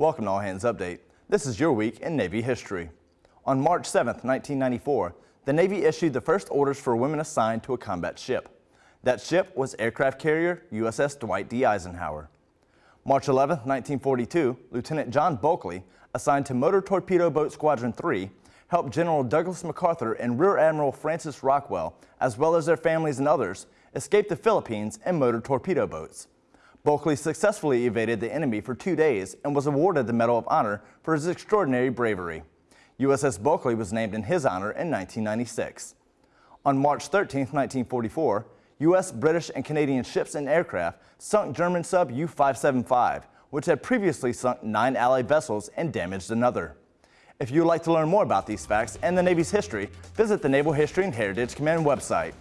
Welcome to All Hands Update. This is your week in Navy history. On March 7, 1994, the Navy issued the first orders for women assigned to a combat ship. That ship was aircraft carrier USS Dwight D. Eisenhower. March 11, 1942, Lieutenant John Bulkeley, assigned to Motor Torpedo Boat Squadron 3, helped General Douglas MacArthur and Rear Admiral Francis Rockwell, as well as their families and others, escape the Philippines in motor torpedo boats. Bulkeley successfully evaded the enemy for two days and was awarded the Medal of Honor for his extraordinary bravery. USS Bulkeley was named in his honor in 1996. On March 13, 1944, U.S., British, and Canadian ships and aircraft sunk German sub U-575, which had previously sunk nine Allied vessels and damaged another. If you would like to learn more about these facts and the Navy's history, visit the Naval History and Heritage Command website.